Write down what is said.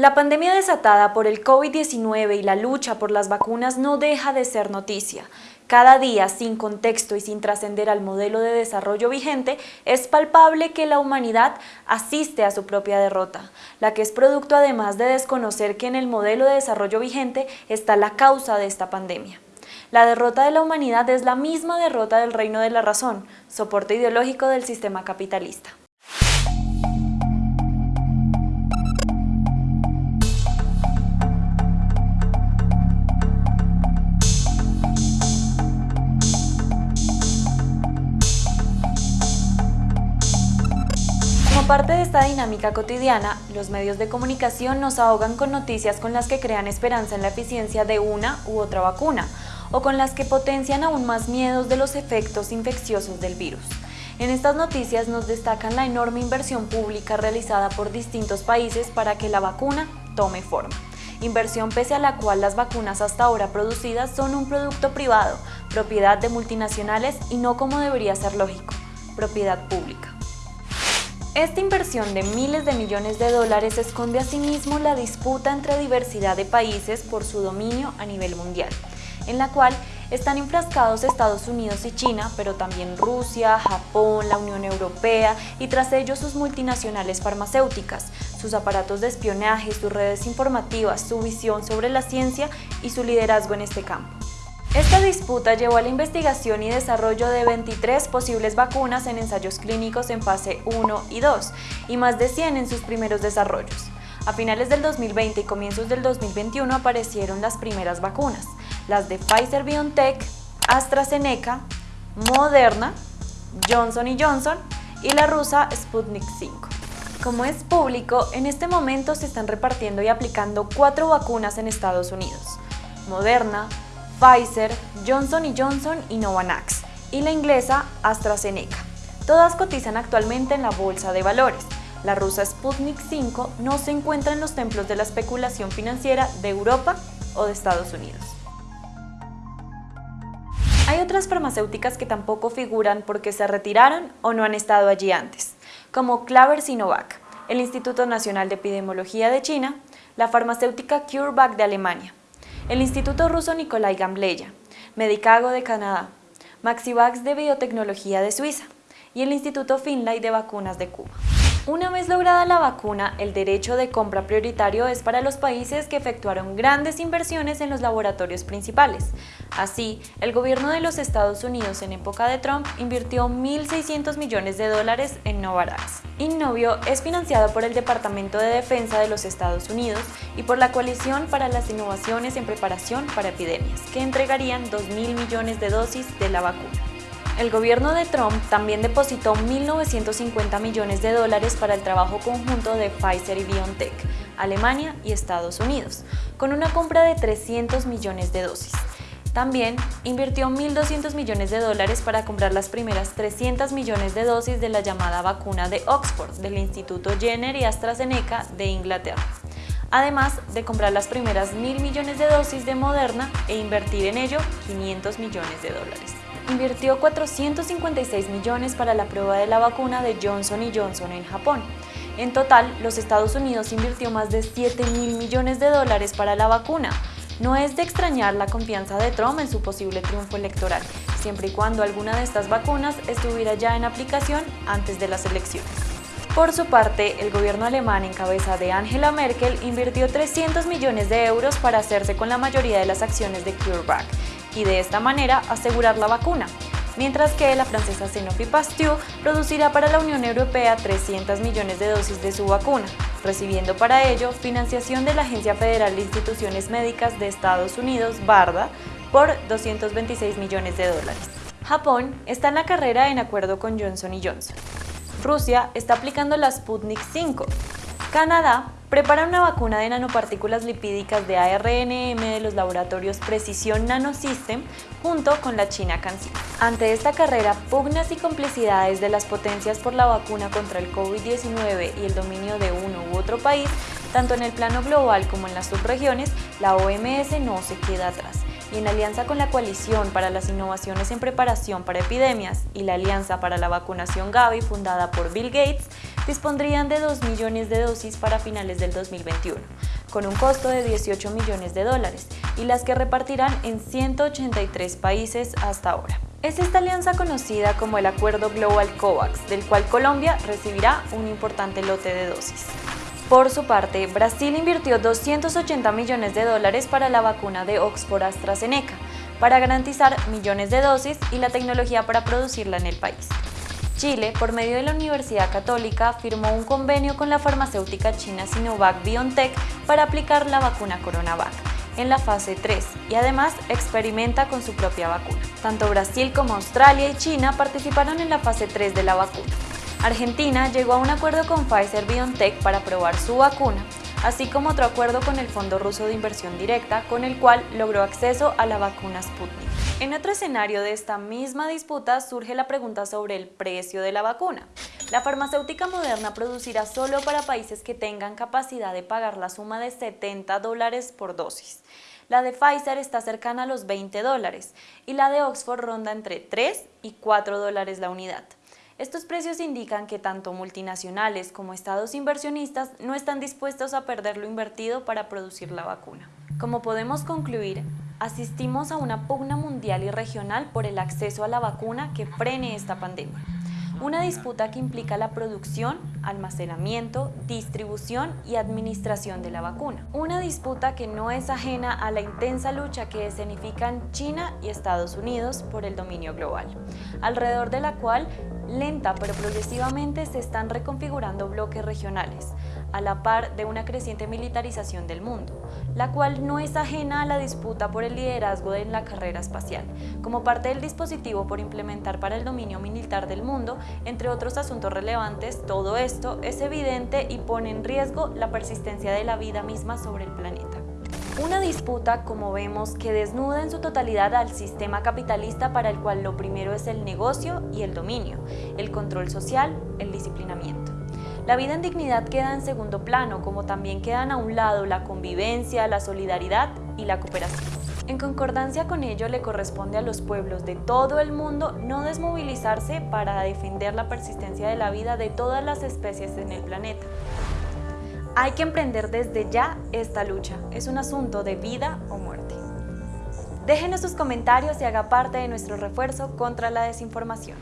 La pandemia desatada por el COVID-19 y la lucha por las vacunas no deja de ser noticia. Cada día, sin contexto y sin trascender al modelo de desarrollo vigente, es palpable que la humanidad asiste a su propia derrota, la que es producto además de desconocer que en el modelo de desarrollo vigente está la causa de esta pandemia. La derrota de la humanidad es la misma derrota del reino de la razón, soporte ideológico del sistema capitalista. Parte de esta dinámica cotidiana, los medios de comunicación nos ahogan con noticias con las que crean esperanza en la eficiencia de una u otra vacuna, o con las que potencian aún más miedos de los efectos infecciosos del virus. En estas noticias nos destacan la enorme inversión pública realizada por distintos países para que la vacuna tome forma. Inversión pese a la cual las vacunas hasta ahora producidas son un producto privado, propiedad de multinacionales y no como debería ser lógico, propiedad pública. Esta inversión de miles de millones de dólares esconde asimismo la disputa entre diversidad de países por su dominio a nivel mundial, en la cual están enfrascados Estados Unidos y China, pero también Rusia, Japón, la Unión Europea y tras ello sus multinacionales farmacéuticas, sus aparatos de espionaje, sus redes informativas, su visión sobre la ciencia y su liderazgo en este campo. Esta disputa llevó a la investigación y desarrollo de 23 posibles vacunas en ensayos clínicos en fase 1 y 2 y más de 100 en sus primeros desarrollos. A finales del 2020 y comienzos del 2021 aparecieron las primeras vacunas, las de Pfizer-BioNTech, AstraZeneca, Moderna, Johnson Johnson y la rusa Sputnik 5. Como es público, en este momento se están repartiendo y aplicando cuatro vacunas en Estados Unidos. Moderna, Pfizer, Johnson Johnson y Novavax, y la inglesa AstraZeneca. Todas cotizan actualmente en la bolsa de valores. La rusa Sputnik 5 no se encuentra en los templos de la especulación financiera de Europa o de Estados Unidos. Hay otras farmacéuticas que tampoco figuran porque se retiraron o no han estado allí antes, como Claver Sinovac, el Instituto Nacional de Epidemiología de China, la farmacéutica CureVac de Alemania, el Instituto Ruso Nikolai Gambleya, Medicago de Canadá, Maxivax de Biotecnología de Suiza y el Instituto Finlay de Vacunas de Cuba. Una vez lograda la vacuna, el derecho de compra prioritario es para los países que efectuaron grandes inversiones en los laboratorios principales. Así, el gobierno de los Estados Unidos en época de Trump invirtió 1.600 millones de dólares en Novavax. Innovio es financiado por el Departamento de Defensa de los Estados Unidos y por la Coalición para las Innovaciones en Preparación para Epidemias, que entregarían 2.000 millones de dosis de la vacuna. El gobierno de Trump también depositó 1.950 millones de dólares para el trabajo conjunto de Pfizer y BioNTech, Alemania y Estados Unidos, con una compra de 300 millones de dosis. También invirtió 1.200 millones de dólares para comprar las primeras 300 millones de dosis de la llamada vacuna de Oxford del Instituto Jenner y AstraZeneca de Inglaterra además de comprar las primeras 1.000 millones de dosis de Moderna e invertir en ello 500 millones de dólares invirtió 456 millones para la prueba de la vacuna de Johnson Johnson en Japón. En total, los Estados Unidos invirtió más de 7 mil millones de dólares para la vacuna. No es de extrañar la confianza de Trump en su posible triunfo electoral, siempre y cuando alguna de estas vacunas estuviera ya en aplicación antes de las elecciones. Por su parte, el gobierno alemán en cabeza de Angela Merkel invirtió 300 millones de euros para hacerse con la mayoría de las acciones de CureVac, y de esta manera asegurar la vacuna, mientras que la francesa Sanofi Pasteur producirá para la Unión Europea 300 millones de dosis de su vacuna, recibiendo para ello financiación de la Agencia Federal de Instituciones Médicas de Estados Unidos, BARDA, por 226 millones de dólares. Japón está en la carrera en acuerdo con Johnson Johnson. Rusia está aplicando la Sputnik 5. Canadá prepara una vacuna de nanopartículas lipídicas de ARNM de los laboratorios Precision Nanosystem junto con la China CanSino. Ante esta carrera, pugnas y complicidades de las potencias por la vacuna contra el COVID-19 y el dominio de uno u otro país, tanto en el plano global como en las subregiones, la OMS no se queda atrás y en alianza con la Coalición para las Innovaciones en Preparación para Epidemias y la Alianza para la Vacunación Gavi fundada por Bill Gates, dispondrían de 2 millones de dosis para finales del 2021, con un costo de 18 millones de dólares y las que repartirán en 183 países hasta ahora. Es esta alianza conocida como el Acuerdo Global COVAX, del cual Colombia recibirá un importante lote de dosis. Por su parte, Brasil invirtió 280 millones de dólares para la vacuna de Oxford AstraZeneca, para garantizar millones de dosis y la tecnología para producirla en el país. Chile, por medio de la Universidad Católica, firmó un convenio con la farmacéutica china Sinovac BioNTech para aplicar la vacuna CoronaVac en la fase 3 y además experimenta con su propia vacuna. Tanto Brasil como Australia y China participaron en la fase 3 de la vacuna. Argentina llegó a un acuerdo con Pfizer BioNTech para probar su vacuna, así como otro acuerdo con el Fondo Ruso de Inversión Directa, con el cual logró acceso a la vacuna Sputnik. En otro escenario de esta misma disputa surge la pregunta sobre el precio de la vacuna. La farmacéutica moderna producirá solo para países que tengan capacidad de pagar la suma de 70 dólares por dosis. La de Pfizer está cercana a los 20 dólares y la de Oxford ronda entre 3 y 4 dólares la unidad. Estos precios indican que tanto multinacionales como estados inversionistas no están dispuestos a perder lo invertido para producir la vacuna. Como podemos concluir, asistimos a una pugna mundial y regional por el acceso a la vacuna que frene esta pandemia. Una disputa que implica la producción, almacenamiento, distribución y administración de la vacuna. Una disputa que no es ajena a la intensa lucha que escenifican China y Estados Unidos por el dominio global, alrededor de la cual lenta pero progresivamente se están reconfigurando bloques regionales, a la par de una creciente militarización del mundo, la cual no es ajena a la disputa por el liderazgo en la carrera espacial, como parte del dispositivo por implementar para el dominio militar del mundo, entre otros asuntos relevantes, todo esto es evidente y pone en riesgo la persistencia de la vida misma sobre el planeta. Una disputa, como vemos, que desnuda en su totalidad al sistema capitalista para el cual lo primero es el negocio y el dominio, el control social, el disciplinamiento. La vida en dignidad queda en segundo plano, como también quedan a un lado la convivencia, la solidaridad y la cooperación. En concordancia con ello, le corresponde a los pueblos de todo el mundo no desmovilizarse para defender la persistencia de la vida de todas las especies en el planeta. Hay que emprender desde ya esta lucha. Es un asunto de vida o muerte. Déjenos sus comentarios y haga parte de nuestro refuerzo contra la desinformación.